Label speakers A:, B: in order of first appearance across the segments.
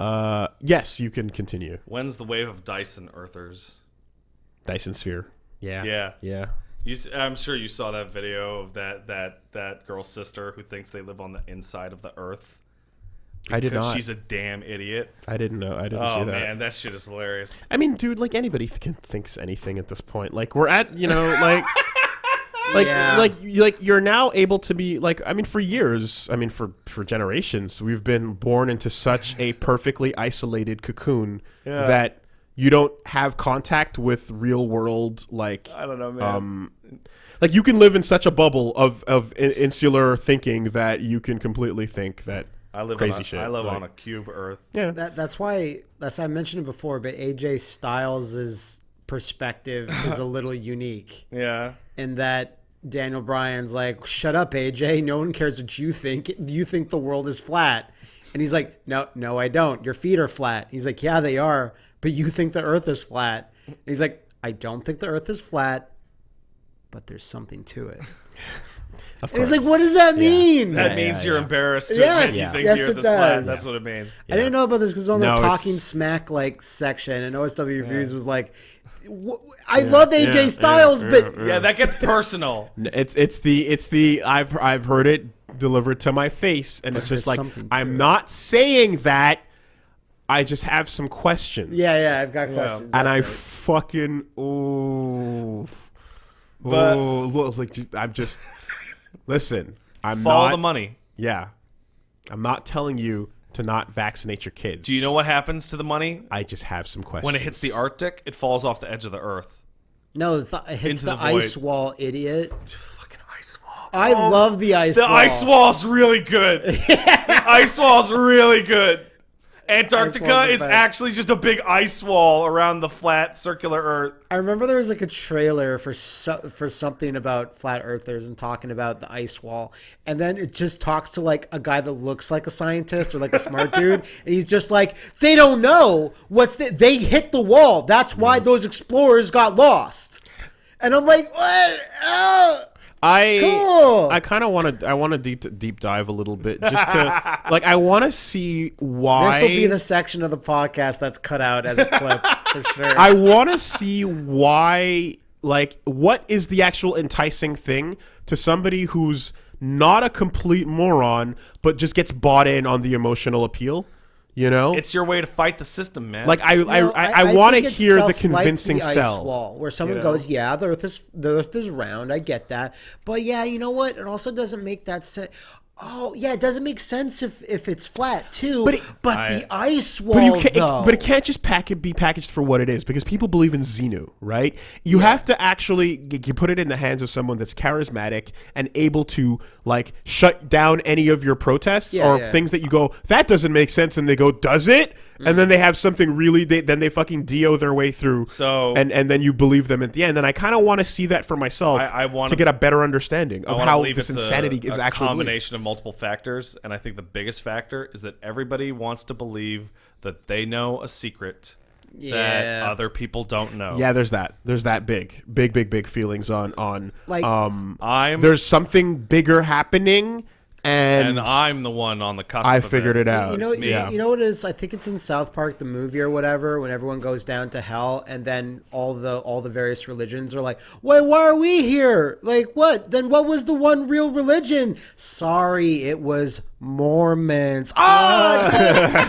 A: Uh, yes, you can continue.
B: When's the wave of Dyson Earthers?
A: Dyson Sphere. Yeah.
B: Yeah.
A: Yeah.
B: You, s- I'm sure you saw that video of that that that girl's sister who thinks they live on the inside of the Earth
A: I did
B: because
A: not.
B: she's a damn idiot.
A: I didn't know. I didn't
B: Oh
A: see that.
B: man, that shit is hilarious.
A: I mean, dude, like anybody th- can thinks anything at this point. Like we're at, you know, like. Like,
C: Yeah.
A: like, you- like, you're now able to be like. I mean, for years, I mean, for for generations, we've been born into such a perfectly isolated cocoon
B: Yeah.
A: that you don't have contact with real world. Like,
B: I don't know, man.
A: um, like you can live in such a bubble of of in- insular thinking that you can completely think that
B: I live
A: crazy
B: on a,
A: shit.
B: I live
A: like-
B: on a cube Earth.
A: yeah.
C: That that's why that's I mentioned it before, but AJ Styles' perspective is a little unique
B: Yeah.
C: in that Daniel Bryan's like, "Shut up, AJ. No one cares what you think. You think the world is flat." And he's like, "No, no, I don't. Your feet are flat." He's like, "Yeah, they are, but you think the earth is flat." And he's like, "I don't think the earth is flat, but there's something to it."
A: Of
C: And he's
A: course.
C: like, "What does that mean?"
B: That
A: Yeah,
B: means
A: yeah,
B: you're
A: yeah.
B: embarrassed to
C: Yes,
B: admit you think
C: yes,
B: you're
C: it
B: this flat.
C: does.
B: That's what it means.
C: I didn't know about this because on the
A: No, it's-
C: Talking Smack like section, and OSW Reviews was like, "Wh- "I love AJ
A: yeah,
C: Styles,
A: yeah,
C: but
A: yeah.
B: Yeah, that gets personal.
A: It's it's the it's the I've I've heard it delivered to my face, and it's just like I'm
C: it.
A: not saying that. I just have some questions.
C: yeah, yeah, I've got questions."
A: And I
C: right.
A: fucking ooh,
B: But-
A: ooh, look, like I'm just listen. I'm
B: Follow
A: not.
B: the money.
A: Yeah, I'm not telling you to not vaccinate your kids.
B: Do you know what happens to the money?
A: I just have some questions.
B: When it hits the Arctic, it falls off the edge of the Earth.
C: no, it, th- it hits
B: Into
C: the,
B: the
C: ice wall, idiot.
B: Fucking ice wall.
C: I oh. love the ice.
B: The
C: wall.
B: The ice wall's really good. the ice wall's really good. Antarctica is
C: best.
B: actually just a big ice wall around the flat circular Earth.
C: I remember there was like a trailer for so, for something about flat earthers and talking about the ice wall, and then it just talks to like a guy that looks like a scientist or like a smart dude, and he's just like, they don't know what's the, they hit the wall. That's why hmm. those explorers got lost. And I'm like, what? Oh.
A: I
C: Cool.
A: I kind of want to I want to deep deep dive a little bit just to like I want to see why
C: This will be the section of the podcast that's cut out as a clip for sure.
A: I want to see why like what is the actual enticing thing to somebody who's not a complete moron but just gets bought in on the emotional appeal, you know?
B: It's your way to fight the system, man.
A: like I
C: No,
A: I, I, I, want to hear the
C: stuff like
A: convincing
C: the ice
A: sell.
C: wall, where someone
A: you know?
C: goes, "Yeah, the Earth is the Earth is round. I get that, but yeah, you know what? It also doesn't make that sense." Oh, yeah, it doesn't make sense if if it's flat too.
A: But
C: But,
A: it-
C: the ice wall,
A: But you can't,
C: though.
A: it, but it can't just pack it, be packaged for what it is because people believe in Xenu, right? You have to actually you put it in the hands of someone that's charismatic and able to like shut down any of your protests
C: Yeah,
A: or
C: yeah.
A: things that you go that doesn't make sense, and they go does it, and then they have something really they, then they fucking do their way through.
B: So-
A: and and then you believe them at the end, and I kind of want to see that for myself
B: I- I wanna-
A: get a better understanding of how this insanity
B: a,
A: is
B: a
A: actually believed.
B: combination of multiple factors, and I think the biggest factor is that everybody wants to believe that they know a secret that other people don't know.
A: Yeah, there's that. There's that big, big, big, big feelings on on
C: Like-
A: um.
B: I'm
A: There's something bigger happening, and,
B: and I'm the one on the cusp.
A: I
B: of
A: figured it out.
C: You know,
B: me.
C: you,
A: Yeah.
C: you know what it is? I think it's in South Park, the movie or whatever, when everyone goes down to hell, and then all the all the various religions are like, "Wait, why are we here? Like, what? Then what was the one real religion? Sorry, it was Mormons. Ah,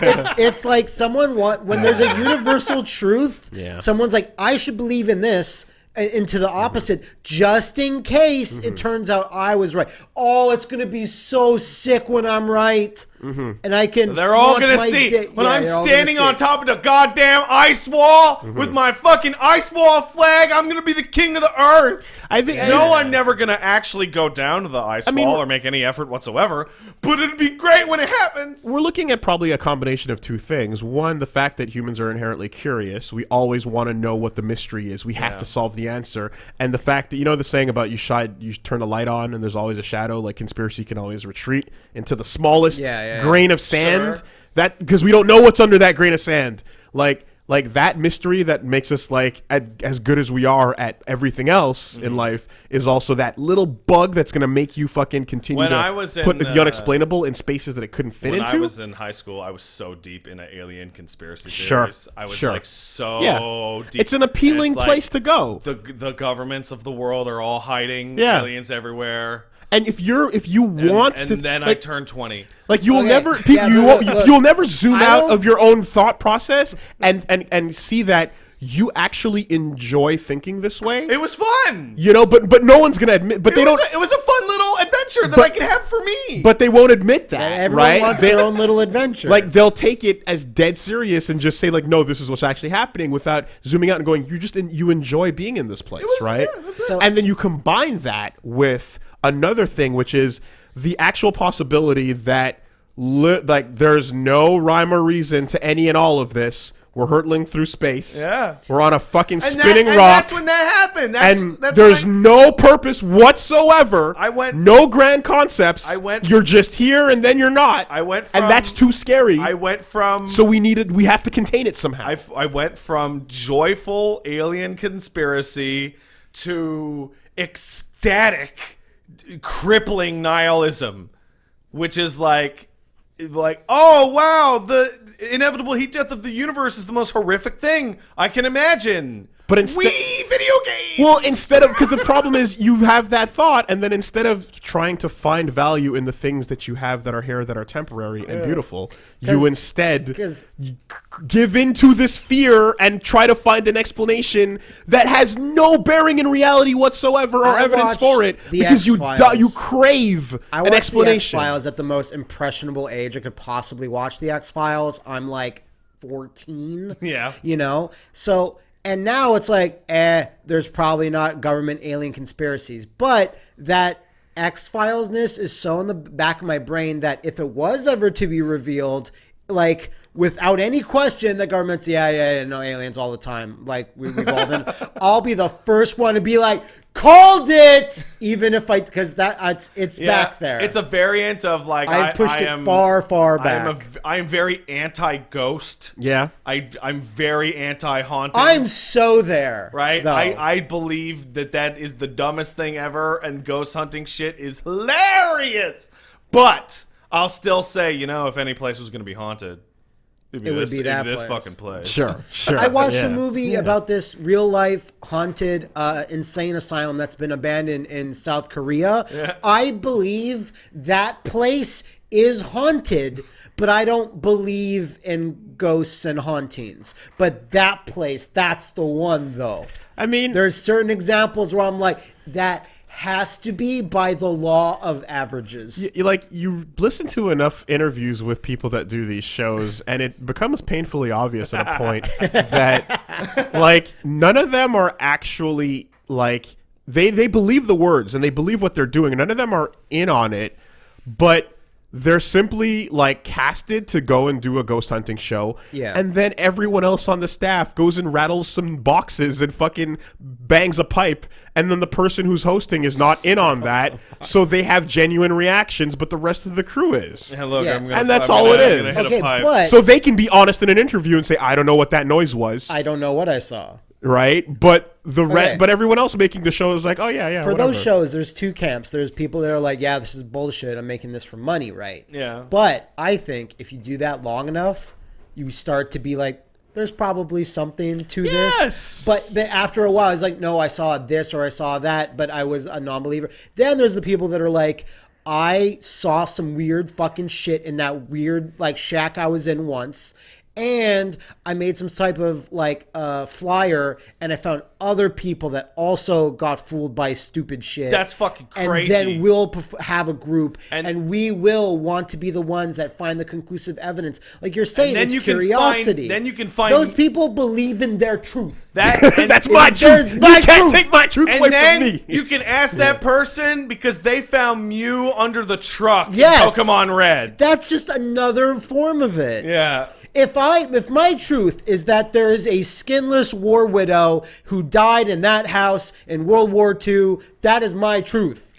C: it's, it's like someone want when there's a universal truth.
A: Yeah.
C: Someone's like, I should believe in this. Into the opposite, just in case it turns out I was right. Oh, it's gonna be so sick when I'm right, and I can.
B: They're all gonna see
C: dick-
B: when
C: Yeah,
B: I'm
C: they're all gonna
B: standing on top of the goddamn ice wall
A: Mm-hmm.
B: with my fucking ice wall flag. I'm gonna be the king of the earth.
A: I think
B: No, I'm never gonna actually go down to the ice
A: mean,
B: wall or make any effort whatsoever. But it'd be great when it happens.
A: we're looking at probably a combination of two things. One, the fact that humans are inherently curious. We always want to know what the mystery is. We have
B: Yeah.
A: to solve the answer. And the fact that you know the saying about you shine, you turn a light on, and there's always a shadow. Like conspiracy can always retreat into the smallest
C: yeah, yeah.
A: grain of sand.
B: Sure.
A: That because we don't know what's under that grain of sand. Like like that mystery that makes us like at, as good as we are at everything else
B: Mm-hmm.
A: in life is also that little bug that's gonna make you fucking continue
B: When
A: to
B: I was
A: put
B: in,
A: the
B: uh,
A: unexplainable in spaces that it couldn't fit
B: When
A: into.
B: I was in high school, I was so deep into alien conspiracy
A: Sure,
B: theories. I was
A: sure.
B: like so
A: yeah,
B: deep.
A: it's an appealing
B: It's like
A: place to go.
B: The the governments of the world are all hiding
A: Yeah.
B: aliens everywhere.
A: And if you're if you
B: And,
A: want
B: and
A: to
B: then I turn twenty.
A: Like you will
C: Okay,
A: never,
C: yeah,
A: you,
C: but
A: won't,
C: look, look,
A: you'll never zoom out of your own thought process and and and see that you actually enjoy thinking this way.
B: It was fun.
A: you know, but but no one's gonna admit. But
B: It
A: they don't.
B: A, it was a fun little adventure that
A: But-
B: I could have for me.
A: but they won't admit that,
C: Everyone
A: right?
C: wants
A: They-
C: their own little adventure.
A: like they'll take it as dead serious and just say like, no, this is what's actually happening, without zooming out and going, you just you enjoy being in this place,
B: was-
A: right?
B: yeah, that's it.
C: So-
A: and then you combine that with another thing, which is the actual possibility that li- like there's no rhyme or reason to any and all of this. We're hurtling through space.
B: Yeah.
A: we're on a fucking
B: that-
A: spinning
B: and
A: rock
B: That's when that happened. That's,
A: and
B: that's
A: there's
B: when
A: no purpose whatsoever.
B: I went-
A: no grand concepts.
B: I went-
A: You're just here and then you're not.
B: I went
A: and that's too scary.
B: I went from
A: so we needed. We have to contain it somehow.
B: I, f- I went from joyful alien conspiracy to ecstatic, crippling nihilism, which is like, like, oh wow, the inevitable heat death of the universe is the most horrific thing I can imagine.
A: But instead-
B: we video game.
A: well, instead of because the problem is you have that thought, and then instead of trying to find value in the things that you have that are here that are temporary and beautiful, you
C: 'Cause-
A: instead
C: 'cause-
A: g- give in to this fear and try to find an explanation that has no bearing in reality whatsoever or
C: I
A: evidence for it because you you crave
C: I
A: an explanation.
C: Files at the most impressionable age I could possibly watch the X Files. I'm like 14.
B: Yeah.
C: You know? So, and now it's like, eh, there's probably not government alien conspiracies. But that X Filesness is so in the back of my brain that if it was ever to be revealed, like, Without any question, the government's yeah, yeah, yeah, no aliens all the time. Like we, we've all been. I'll be the first one to be like, called it, even if I because that it's it's
B: Yeah,
C: back there.
B: It's a variant of like
C: I've
B: I,
C: pushed
B: I
C: it
B: am,
C: far, far
B: I am, a,
C: back.
B: I am very anti-ghost.
A: Yeah.
B: I I'm very anti-haunting.
C: I'm so there.
B: right.
C: though.
B: I I believe that that is the dumbest thing ever, and ghost hunting shit is hilarious. But I'll still say, you know, if any place was going to be haunted, it'd be
C: It would
B: this,
C: be
B: it'd
C: that
B: this
C: place.
B: fucking place.
A: Sure. Sure.
C: I watched
A: yeah.
C: a movie about this real life haunted uh, insane asylum that's been abandoned in South Korea. I believe that place is haunted, but I don't believe in ghosts and hauntings. But that place, that's the one though.
A: I mean,
C: There's certain examples where I'm like, that has to be by the law of averages.
A: you, like you listen to enough interviews with people that do these shows and it becomes painfully obvious at a point that like none of them are actually like they they believe the words and they believe what they're doing none of them are in on it but they're simply like casted to go and do a ghost hunting show.
C: Yeah.
A: And then everyone else on the staff goes and rattles some boxes and fucking bangs a pipe. And then the person who's hosting is not in on that. So they have genuine reactions, but the rest of the crew is.
B: And look,
C: Yeah.
B: I'm gonna,
A: And that's
B: I'm
A: all
B: gonna-
A: it
B: I'm gonna
A: is.
B: hit a
C: Okay, but
A: So they can be honest in an interview and say, I don't know what that noise was.
C: I don't know what I saw.
A: Right? But the re-
C: Okay.
A: but everyone else making the show is like, oh yeah, yeah.
C: for
A: whatever.
C: those shows, there's two camps. There's people that are like, yeah, this is bullshit. I'm making this for money, right?
B: Yeah.
C: But I think if you do that long enough, you start to be like, there's probably something to
A: Yes.
C: this. But after a while, it's like, no, I saw this or I saw that, but I was a non believer. Then there's the people that are like, I saw some weird fucking shit in that weird like shack I was in once. And I made some type of like uh, flyer, and I found other people that also got fooled by stupid shit.
B: That's fucking crazy.
C: And then we'll have a group,
B: And-
C: and, we will want to be the ones that find the conclusive evidence. Like you're saying,
B: then
C: it's
B: you can find-
C: curiosity.
B: then you can find-
C: those people believe in their truth.
B: That
A: That's my truth.
C: there's my
A: you can't
C: truth.
A: take my truth
B: And
A: away
B: then
A: from me.
B: you can ask that person because they found Mew under the truck
C: Yes.
B: in Pokemon Red.
C: That's just another form of it.
B: Yeah.
C: If I if my truth is that there is a skinless war widow who died in that house in World War II, that is my truth.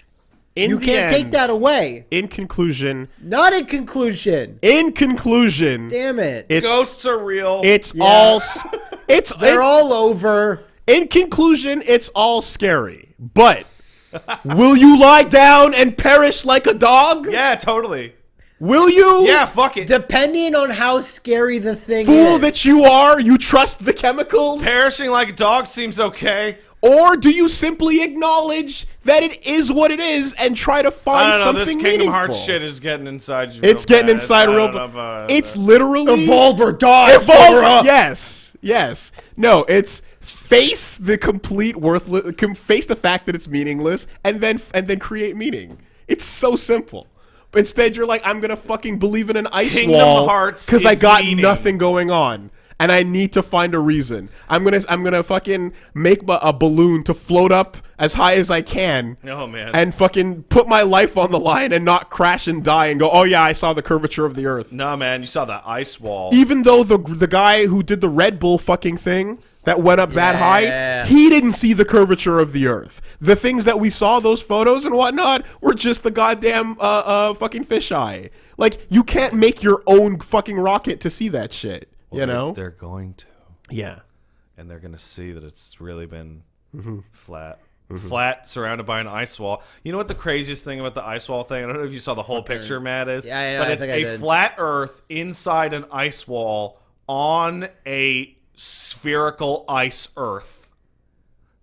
A: In
C: you can't take that away.
A: In conclusion,
C: Not in conclusion.
A: in conclusion,
C: Damn it.
A: it's
B: Ghosts are real.
A: it's
C: Yeah.
A: all it's
C: They're
A: in,
C: all over.
A: in conclusion, it's all scary. But will you lie down and perish like a dog?
B: yeah, totally.
A: Will you?
B: Yeah, fuck it.
C: Depending on how scary the thing
A: Fool
C: is.
A: that you are, you trust the chemicals?
B: Perishing like a dog seems okay.
A: Or do you simply acknowledge that it is what it is and try to
B: I
A: find
B: don't know.
A: something
B: This Kingdom
A: meaningful?
B: Hearts shit is getting inside you.
A: It's
B: real
A: getting
B: bad.
A: inside
B: I
A: real.
B: don't know
A: bu-
B: about
A: It's literally
C: Evolve or die.
A: Evolve. Yes, yes. No, it's face the complete worthless. Face the fact that it's meaningless, and then and then create meaning. It's so simple. But instead, you're like, I'm gonna fucking believe in an ice
B: Kingdom
A: wall
B: Hearts
A: because I got
B: meaning.
A: nothing going on. And I need to find a reason. I'm gonna, I'm gonna fucking make a balloon to float up as high as I can,
B: Oh man.
A: and fucking put my life on the line and not crash and die and go, oh yeah, I saw the curvature of the Earth
B: no man, you saw that ice wall.
A: even though the the guy who did the Red Bull fucking thing that went up that high, he didn't see the curvature of the Earth. The things that we saw, those photos and whatnot, were just the goddamn uh, uh fucking fisheye. Like you can't make your own fucking rocket to see that shit. you know?
B: they're going to,
A: yeah.
B: and they're gonna see that it's really been
A: Mm-hmm.
B: flat. Flat, surrounded by an ice wall. You know what the craziest thing about the ice wall thing? I don't know if you saw the whole picture, Matt. Is
C: Yeah, yeah,
B: but
C: I
B: it's
C: think I
B: a
C: did.
B: flat Earth inside an ice wall on a spherical ice Earth.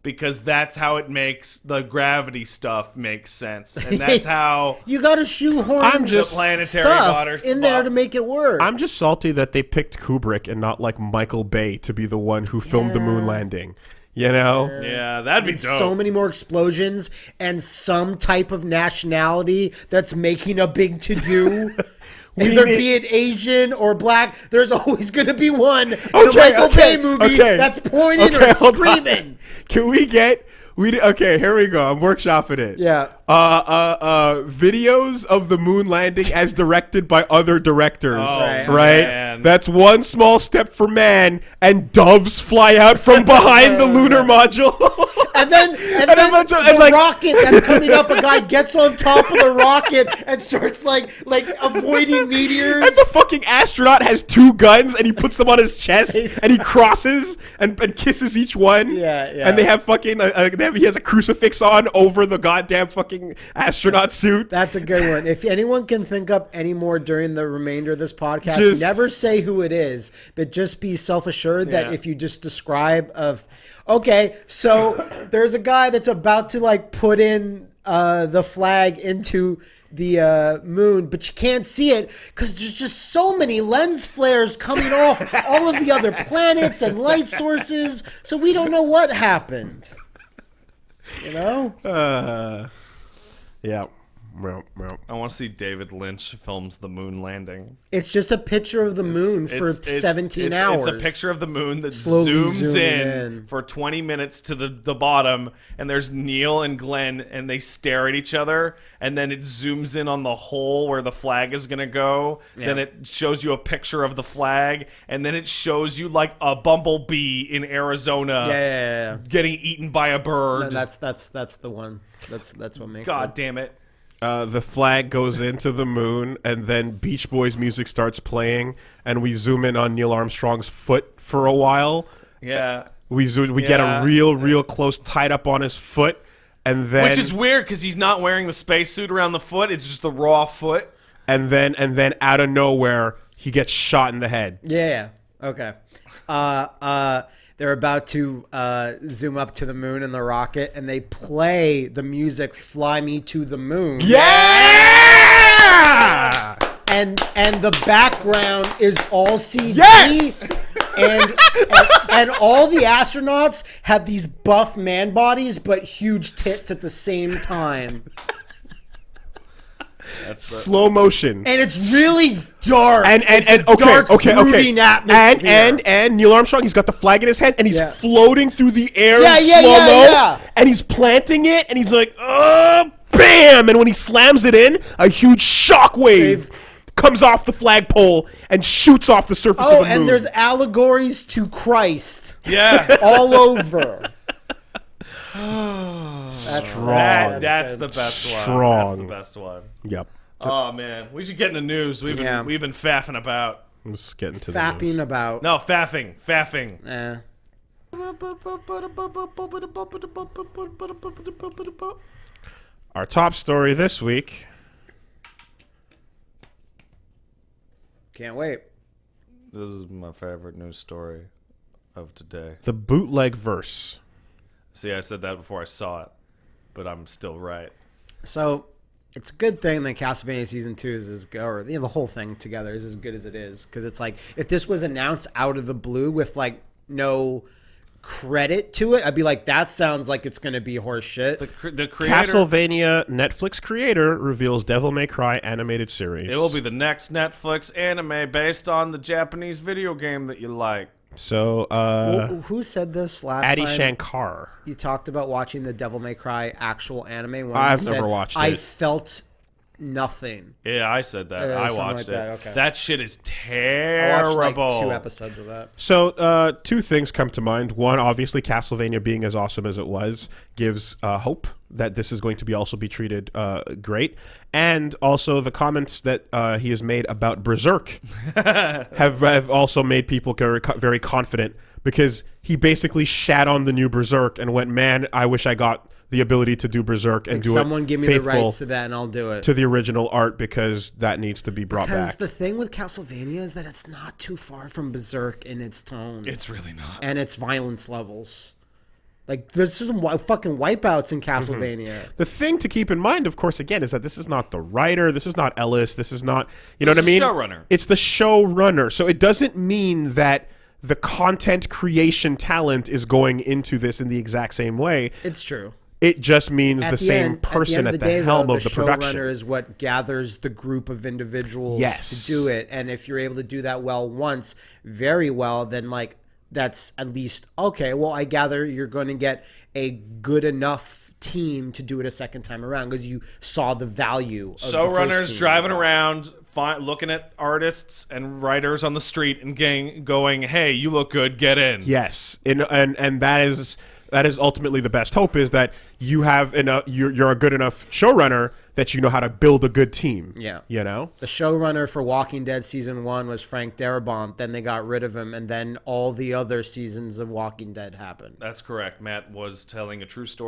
B: Because that's how it makes the gravity stuff makes sense, and that's how
C: You got to shoehorn
A: I'm just-
B: the planetary
C: stuff
B: water
C: in there to make it work.
A: I'm just salty that they picked Kubrick and not like Michael Bay to be the one who filmed the moon landing. You know?
B: Yeah, that'd be dope.
C: so many more explosions and some type of nationality that's making a big to do. Either be it Asian or black, there's always going to be one in a
A: Okay,
C: Michael
A: okay,
C: Bay movie
A: okay.
C: that's pointing
A: Okay,
C: or screaming.
A: Can we get we okay? Here we go. I'm workshopping it.
C: Yeah.
A: Uh, uh, uh, videos of the moon landing as directed by other directors.
B: Oh,
C: Right.
A: right. That's one small step for man, and doves fly out from behind the lunar module.
C: And then, and,
A: And
C: then
A: a bunch of-
C: the
A: and, like-
C: rocket that's coming up, a guy gets on top of the rocket and starts like like avoiding meteors.
A: And the fucking astronaut has two guns, and he puts them on his chest, and he crosses and, and kisses each one.
C: Yeah, yeah.
A: And they have fucking, uh, uh, they have, he has a crucifix on over the goddamn fucking astronaut suit.
C: That's a good one. If anyone can think up any more during the remainder of this podcast,
A: Just-
C: never say who it is, but just be self assured that if you just describe of, okay, so there's a guy that's about to like put in uh, the flag into the uh, moon, but you can't see it because there's just so many lens flares coming off all of the other planets and light sources, so we don't know what happened. You know?
A: Uh, yeah. Well, well.
B: I want to see David Lynch films the moon landing.
C: It's just a picture of the moon for
B: It's- it's-
C: 17
B: it's,
C: hours.
B: It's a picture of the moon that
C: Slowly
B: zooms
C: zooming
B: in,
C: in.
B: for 20 minutes to the, the bottom, and there's Neil and Glenn, and they stare at each other, and then it zooms in on the hole where the flag is going to go. Then it shows you a picture of the flag, and then it shows you like a bumblebee in Arizona
C: Yeah, yeah, yeah, yeah.
B: getting eaten by a bird.
C: And that's that's that's the one. That's that's what makes
B: God
C: it.
B: damn it.
A: Uh, the flag goes into the moon, and then Beach Boys music starts playing, and we zoom in on Neil Armstrong's foot for a while.
B: Yeah.
A: We zoom, we get a real, real close tied up on his foot, and then
B: Which is weird because he's not wearing the spacesuit around the foot. It's just the raw foot.
A: and then and then out of nowhere he gets shot in the head.
C: Yeah. yeah. Okay. Uh uh they're about to uh, zoom up to the moon in the rocket, and they play the music "Fly Me to the Moon."
A: Yeah!
C: and and the background is all CG.
A: Yes!
C: And, and and all the astronauts have these buff man bodies but huge tits at the same time.
A: Slow motion.
C: And it's really dark.
A: and and, and okay,
C: dark,
A: okay, okay,
C: brooding
A: and and and Neil Armstrong, he's got the flag in his hand, and he's
C: Yeah.
A: floating through the air
C: Yeah,
A: in
C: yeah,
A: slow mo,
C: yeah.
A: and he's planting it, and he's like, oh, bam! And when he slams it in, a huge shock wave comes off the flagpole and shoots off the surface
C: oh,
A: of the moon.
C: and there's allegories to Christ
B: Yeah.
C: all over.
A: Strong.
B: That,
C: That's
B: that's the best one. That's the best one.
A: Yep.
B: Oh man, we should get in the news. We've been
C: Yeah.
B: we've been faffing about.
A: Let's get into the
C: Fapping
A: news.
C: about.
B: No, faffing, faffing.
C: Eh.
A: Our top story this week.
C: Can't wait.
B: This is my favorite news story of today.
A: The bootleg verse.
B: See, I said that before I saw it, but I'm still right.
C: So it's a good thing that Castlevania season two is as good, or you know, the whole thing together is as good as it is. Because it's like if this was announced out of the blue with like no credit to it, I'd be like, that sounds like it's going to be horse shit.
B: The, cr- the creator.
A: Castlevania Netflix creator reveals Devil May Cry animated series.
B: It will be the next Netflix anime based on the Japanese video game that you like.
A: So. Uh,
C: Who- Who said this last
A: Adi
C: time?
A: Shankar.
C: You talked about watching the Devil May Cry actual anime. When
A: I've
C: you
A: never
C: said,
A: watched
C: I
A: it.
C: felt nothing.
B: Yeah, I said that.
C: Uh,
B: I watched
C: like
B: it.
C: that, okay.
B: That shit is
C: I
B: terrible.
C: watched like two episodes of that.
A: So, uh, two things come to mind. One, obviously, Castlevania being as awesome as it was gives uh, hope that this is going to be also be treated uh, great, and also the comments that uh, he has made about Berserk have, have also made people very, very confident because he basically shat on the new Berserk and went, "Man, I wish I got the ability to do Berserk and
C: Like,
A: do
C: someone
A: it Someone
C: give me the
A: faithful
C: rights to that, and I'll do it.
A: to the original art because that needs to be brought
C: Because
A: back."
C: the thing with Castlevania is that it's not too far from Berserk in its tone
B: It's really not.
C: and its violence levels. Like there's some wi- fucking wipeouts in mm-hmm. Castlevania.
A: The thing to keep in mind, of course, again, is that this is not the writer, this is not Ellis, this is not, you know
B: It's
A: what I mean?
B: showrunner.
A: It's the showrunner. So it doesn't mean that the content creation talent is going into this in the exact same way.
C: It's true.
A: It just means
C: At
A: the, same
C: end-
A: person
C: at
A: at
C: the,
A: the,
C: end of day,
A: helm
C: though,
A: of the,
C: the
A: production.
C: is what gathers the group of individuals
A: Yes.
C: to do it. And if you're able to do that well once, very well, then like that's at least okay. Well, I gather you're going to get a good enough team to do it a second time around because you saw the value. Of the first
B: Showrunners
C: team.
B: driving around, fi- looking at artists and writers on the street and gang- going, "Hey, you look good. Get in."
A: Yes, and and and that is that is ultimately the best hope is that you have enough. You're, you're a good enough showrunner that you know how to build a good team.
C: Yeah.
A: you know.
C: The showrunner for Walking Dead season one was Frank Darabont. Then they got rid of him, and then all the other seasons of Walking Dead happened.
B: That's correct. Matt was telling a true story.